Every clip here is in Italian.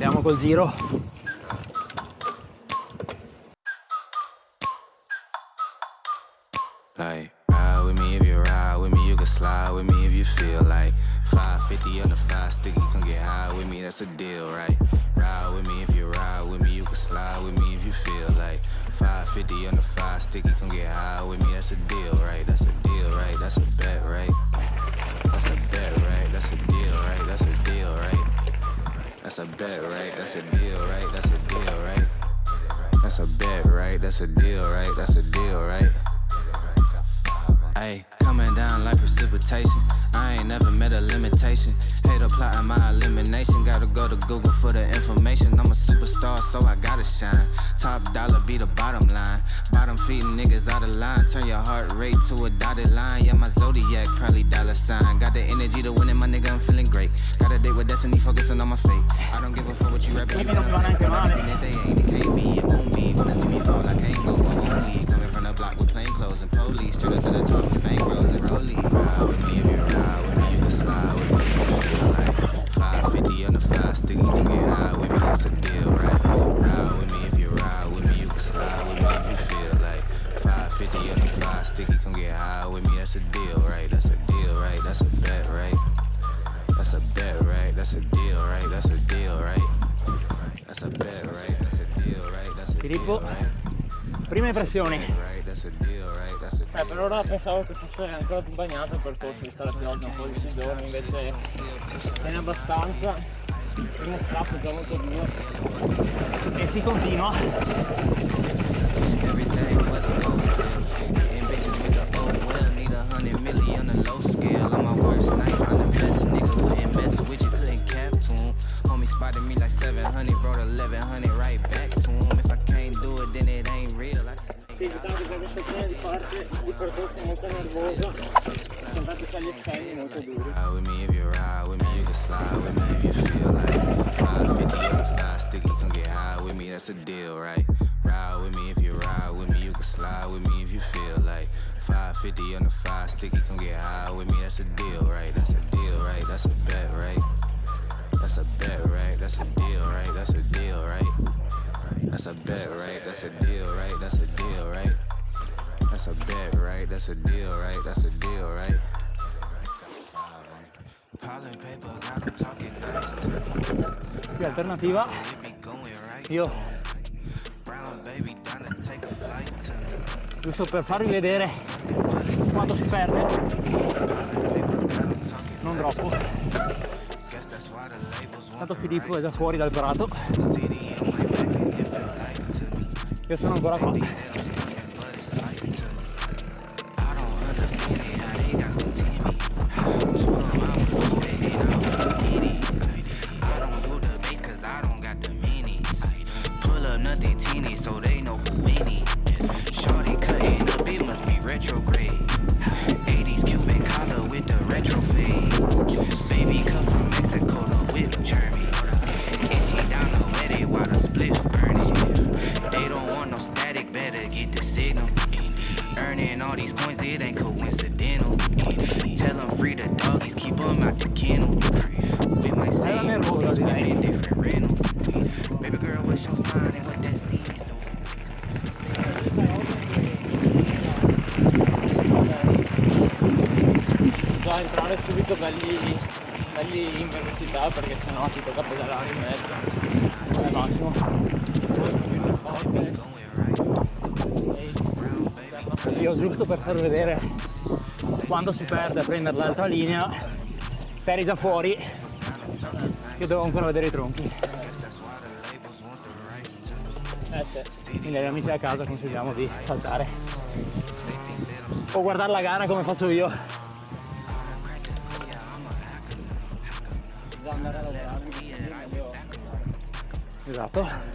Andiamo col giro. Like, ride with me if you ride with me, you can slide with me if you feel like 550 on the five sticky, come get high with me, that's a deal, right? Ride with me if you ride with me, you can slide with me if you feel like 550 on the five sticky, come get high with me, that's a deal, right? That's a deal, right? That's a bet, right? That's a bet, right? That's a deal, right? That's a deal? That's a bet, right? That's a deal, right? That's a deal, right? That's a bet, right? That's a deal, right? That's a deal, right? Ayy, coming down like precipitation. I ain't never met a limitation. Hate plotting my elimination. Gotta go to Google for the information. I'm a superstar, so I gotta shine. Top dollar be the bottom line. Bottom feeding niggas out of line. Turn your heart rate to a dotted line. Yeah, my zodiac probably dollar sign. Got the energy to win it, my nigga. I'm feeling great. Got a date with destiny, focusing on my fate. I don't give a fuck what you rapping. You gonna fake, but everything that they ain't, it can't be, it won't be. Wanna see me fall, I can't go. Only coming from the block with plain police. Straight up to the top bankrolls and rollies. Ride with me if you ride with me, you can slide with me. You feel like 550 on the five sticky, you can get high with me. That's a deal, right? Ride with me if you ride with me, you can slide with me if you feel like 550 on the five sticky, come get high with me. That's a deal, right? That's a deal, right? That's a bet, right? That's a bet, right? That's a deal, right? That's a deal, right? That's a bet, right? That's a deal, right? That's a deal, Filippo, right? prime impressioni. Eh, per ora pensavo che fosse ancora più bagnato il percorso vista la pioggia, un po' di sudore, invece tiene abbastanza. Il primo strappo è già molto duro. E si continua. Spotted me like 700 Brought 1100 right back percorso. Ride with me if you ride with me, you can slide with me if you feel like 550 on the five sticky, come get high with me, that's a deal, right? Ride with me if you ride with me, you can slide with me if you feel like 550 on the five sticky, come get high with me, that's a deal, right? That's a deal, right? That's a bet, right? That's a bet, right? That's a deal, right? That's a deal, right? That's a bet, right? That's a deal, right? That's a deal, right? That's a bet, right? That's a deal, right? That's a deal, right? Qui alternativa, io giusto per farvi vedere quando si perde, non troppo. Tanto Filippo è già fuori dal prato, city on my back and if it like to me. Io sono ancora qua. long it ain't cool. Far vedere quando si perde a prendere l'altra linea, eri già fuori, io devo ancora vedere i tronchi. Eh sì, quindi agli amici a casa consigliamo di saltare. O guardare la gara come faccio io. Esatto.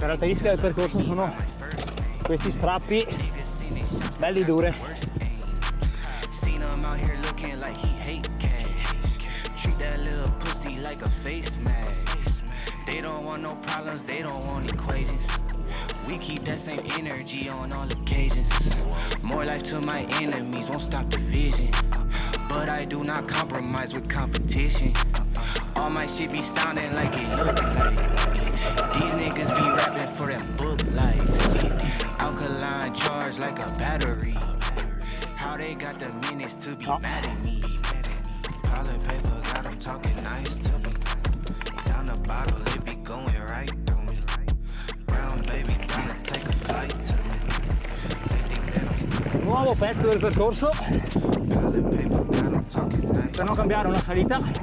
Caratteristiche del percorso sono questi strappi belli dure. We keep that same energy on all occasions. More life to my enemies, won't stop the vision. but I do not compromise with competition. All my shit be sounding like it look like. I'm Nuovo pezzo del percorso per non cambiare una salita.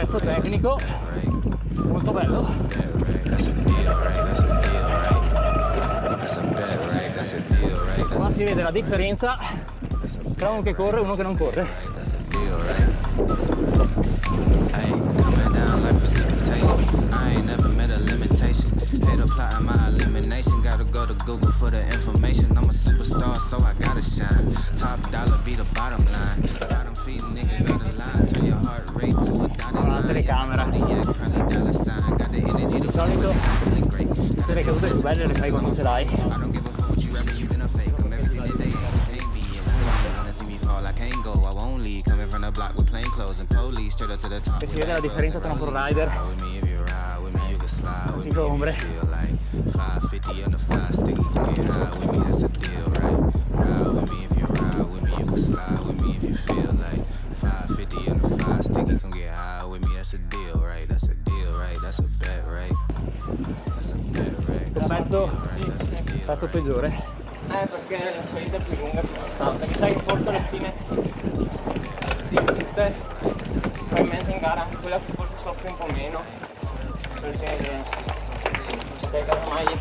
Pezzo right? tecnico. Right, Molto bello. Qua si vede la differenza tra uno che corre e uno che non corre. right, that's a deal, right? Ayy, coming down like precipitation. I ain't never met a limitation. Hate plotting my elimination. Gotta go to Google for the information. I'm a superstar, so I gotta shine. Top dollar be the bottom line. Bottom feeding niggas out of line. Turn your heart rate to a dotted la telecamera. Di solito le cadute più belle le fai quando ce l'hai. E si vede la differenza tra un pro-rider e stato peggiore. Eh. Perché la salita più lunga, più costante, mi sa che forse alla fine di tutte, probabilmente in gara anche quella che forse soffre un po' meno. Perché, perché casomai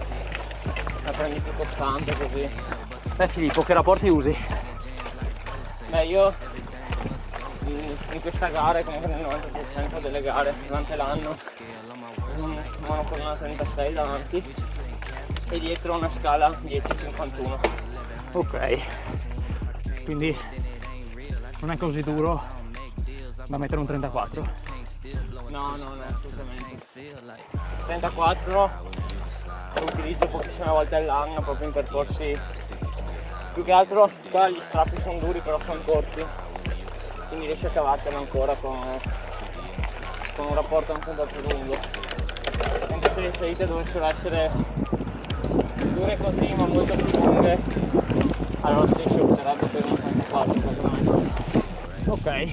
la prendi più costante così. Beh Filippo, che rapporti usi? Beh io in, in questa gara, come nel 90% delle gare durante l'anno, un monocolonna 36 davanti e dietro una scala 10-51. Ok, quindi non è così duro da mettere un 34. No, no, no, assolutamente. 34 lo utilizzo pochissime volte all'anno proprio in percorsi più che altro qua gli strappi sono duri però sono corti quindi riesci a cavartela ancora con, con un rapporto anche un po' più lungo mentre se le salite dovessero essere dure così ma molto più lunghe allora ci opterebbe per un 34 secondo me ok.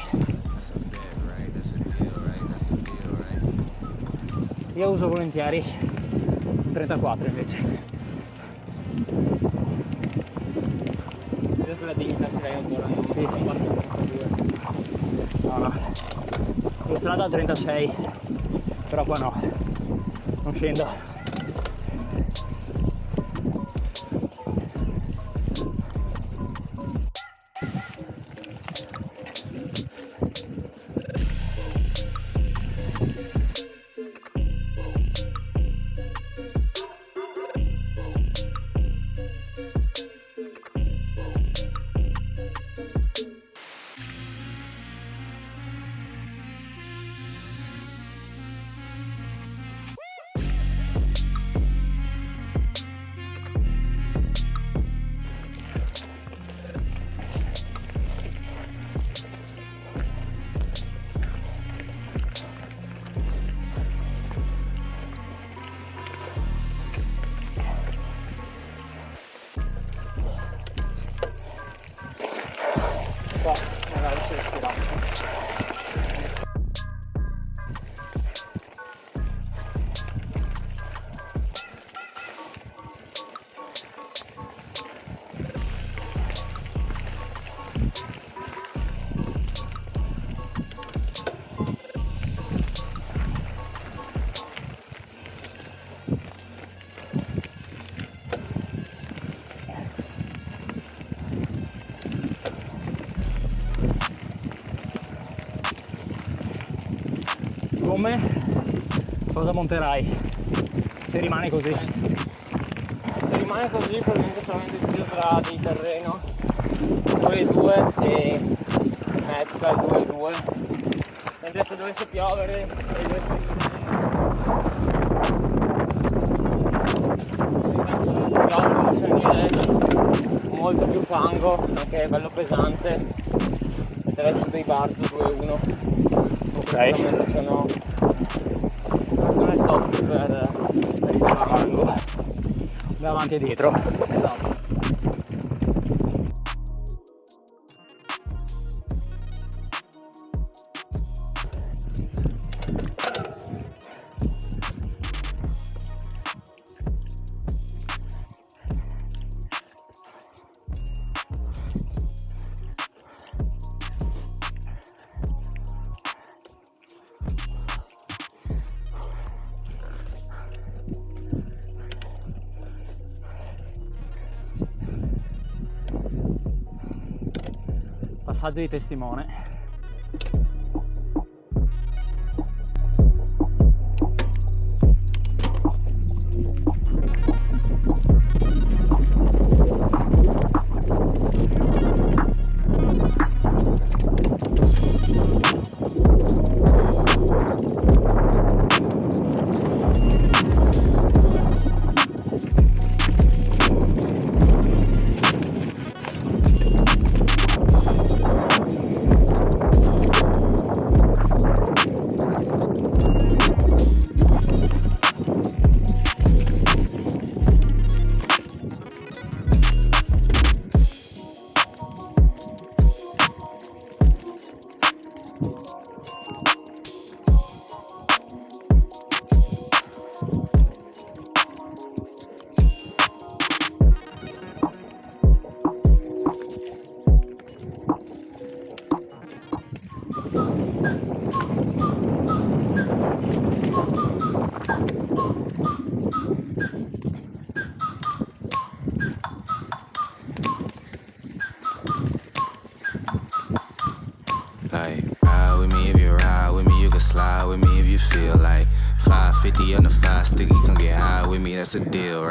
Io uso volentieri un 34 invece. Vedo che la dignità ce l'hai ancora? Sì, sì, 32 no no in strada a 36 però qua no. Non scendo gomme cosa monterai? Se rimane così. Se rimane così probabilmente solamente il giro tra di terreno. 2 2 e mezza 2 2 mentre se dovesse piovere se molto più fango perché è bello pesante. Metterei su dei barzo 2-1 ok. Sono non è top per, per il fango davanti e dietro. esatto passaggio di testimone that's a deal,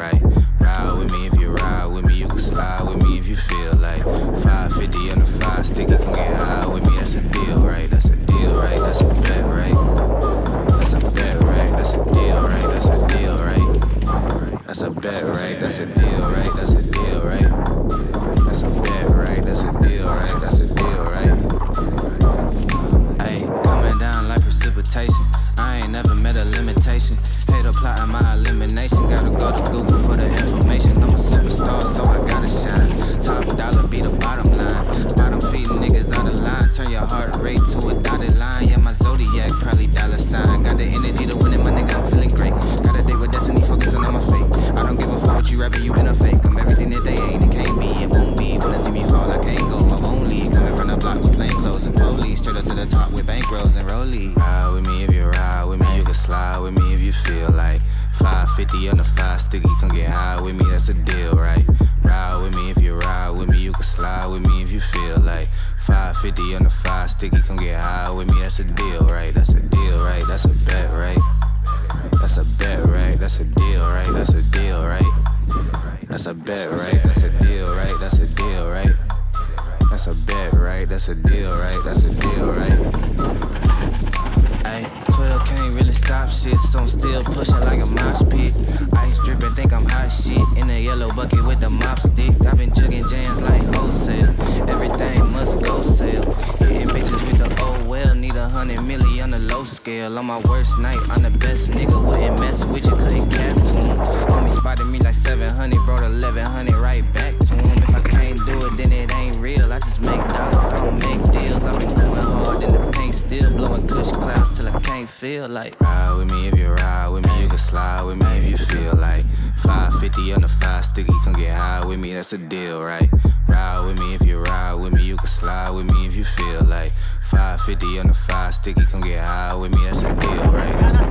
550 on the five sticky. Come get high with me, that's a deal, right? Ride with me if you ride with me. You can slide with me if you feel like 550 on the five sticky. Come get high with me, that's a deal, right? That's a deal, right? That's a bet, right? That's a bet, right? That's a deal, right? That's a deal, right? That's a bet, right? That's a deal, right? That's a deal, right? That's a bet, right? That's a deal, right? That's a deal, right? Ay, 12 can't really stop shit, so I'm still pushing like a mosh pit. Ice dripping, think I'm hot shit. In a yellow bucket with the mop stick. I've been jugging jams like wholesale. Everything must go sale. Hitting bitches with the oh well. Need a hundred milli on the low scale. On my worst night, I'm the best nigga. Wouldn't mess with you, couldn't that's a deal, right? Ride with me if you ride with me, you can slide with me if you feel like. 550 on the five sticky, come get high with me, that's a deal, right? That's a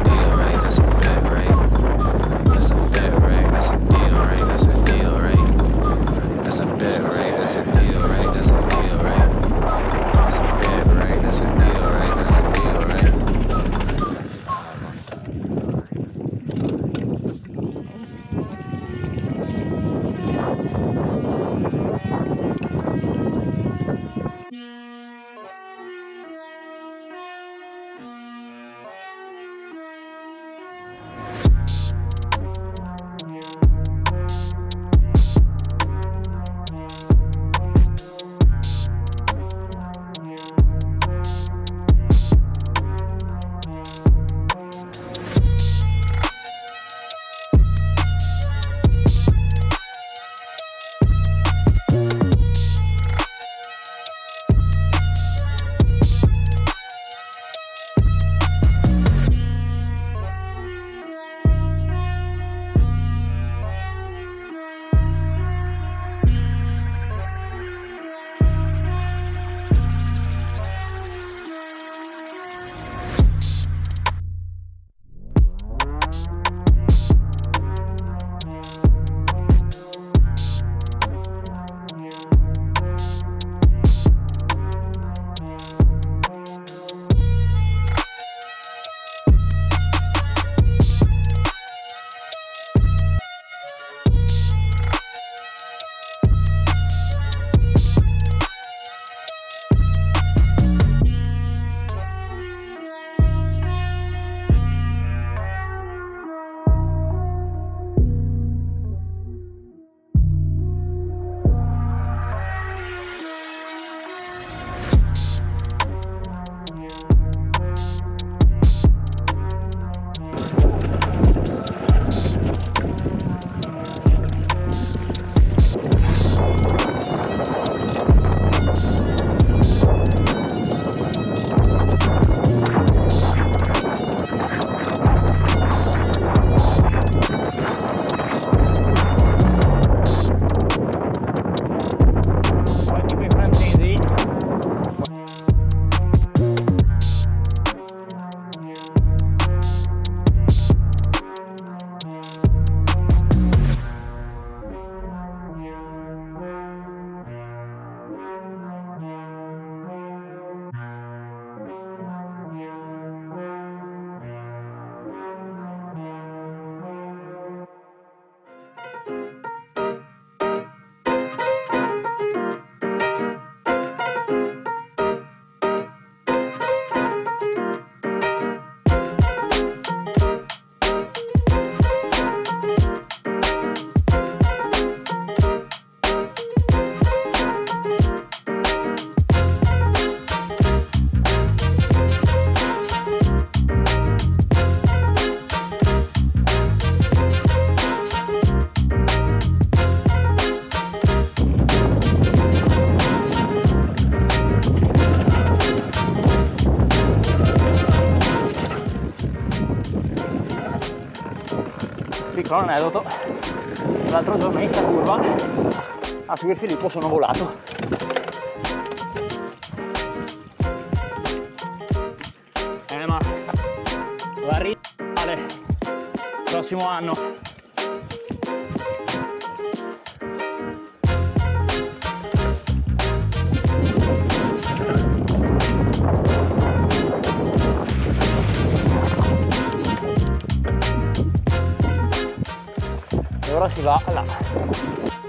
piccolo aneddoto. L'altro giorno in questa curva a seguire Filippo sono volato. Eh ma va a prossimo anno ora si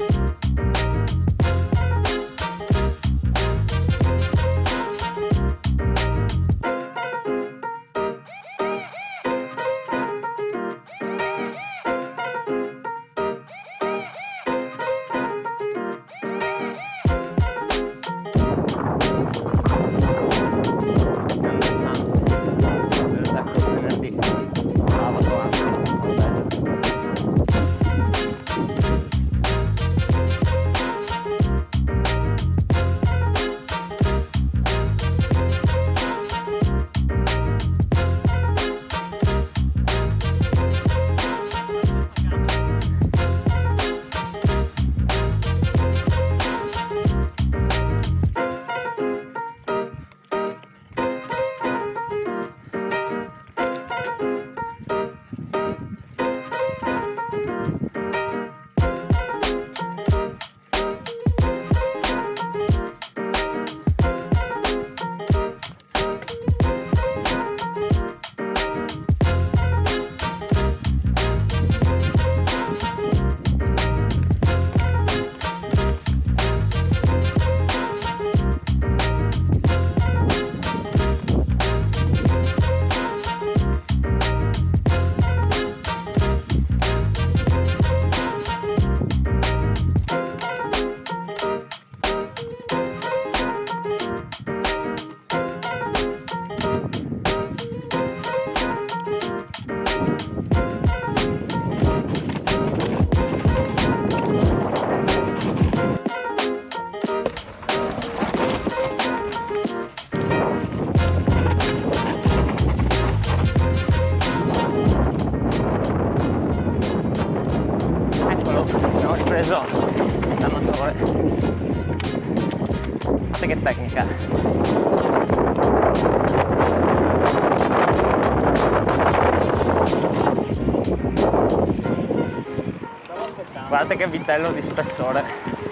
guardate che vitello di spessore.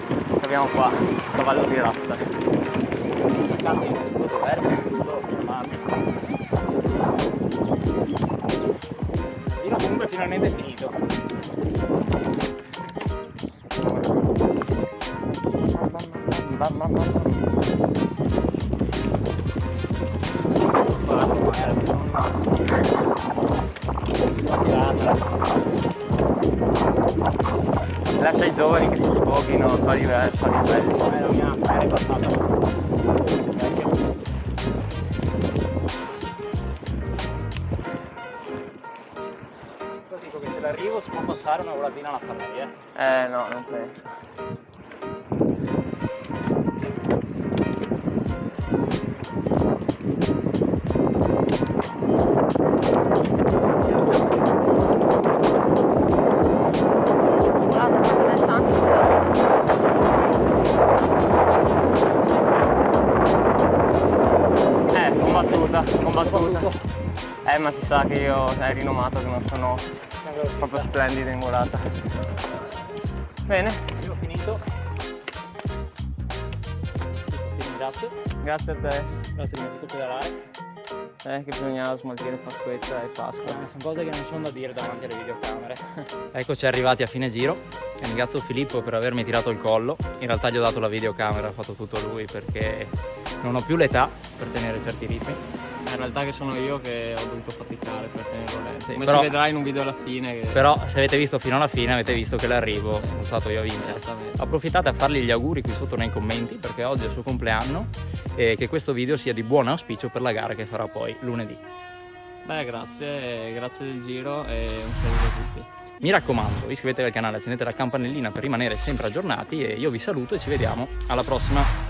Che abbiamo qua cavallo di razza. Io comunque finalmente finito. Mamma mamma lascia Eh ma si sa che io è rinomato che non sono proprio splendido in volata. Bene, io ho finito. Ti ringrazio. Grazie a te. Grazie di tutto pedalare. Eh, che bisognava smaltire Pasquetta e Pasqua. Eh, sono cose che non sono da dire davanti alle videocamere. Eccoci arrivati a fine giro. Ringrazio Filippo per avermi tirato il collo. In realtà gli ho dato la videocamera, ha fatto tutto lui perché non ho più l'età per tenere certi ritmi in realtà che sono io che ho dovuto faticare per tenerlo lento. Come però, si vedrà in un video alla fine. Che... Però se avete visto fino alla fine avete visto che l'arrivo sono stato io a vincere. Approfittate a fargli gli auguri qui sotto nei commenti perché oggi è il suo compleanno e che questo video sia di buon auspicio per la gara che farà poi lunedì. Beh grazie, grazie del giro e un saluto a tutti. Mi raccomando, iscrivetevi al canale, accendete la campanellina per rimanere sempre aggiornati e io vi saluto e ci vediamo alla prossima.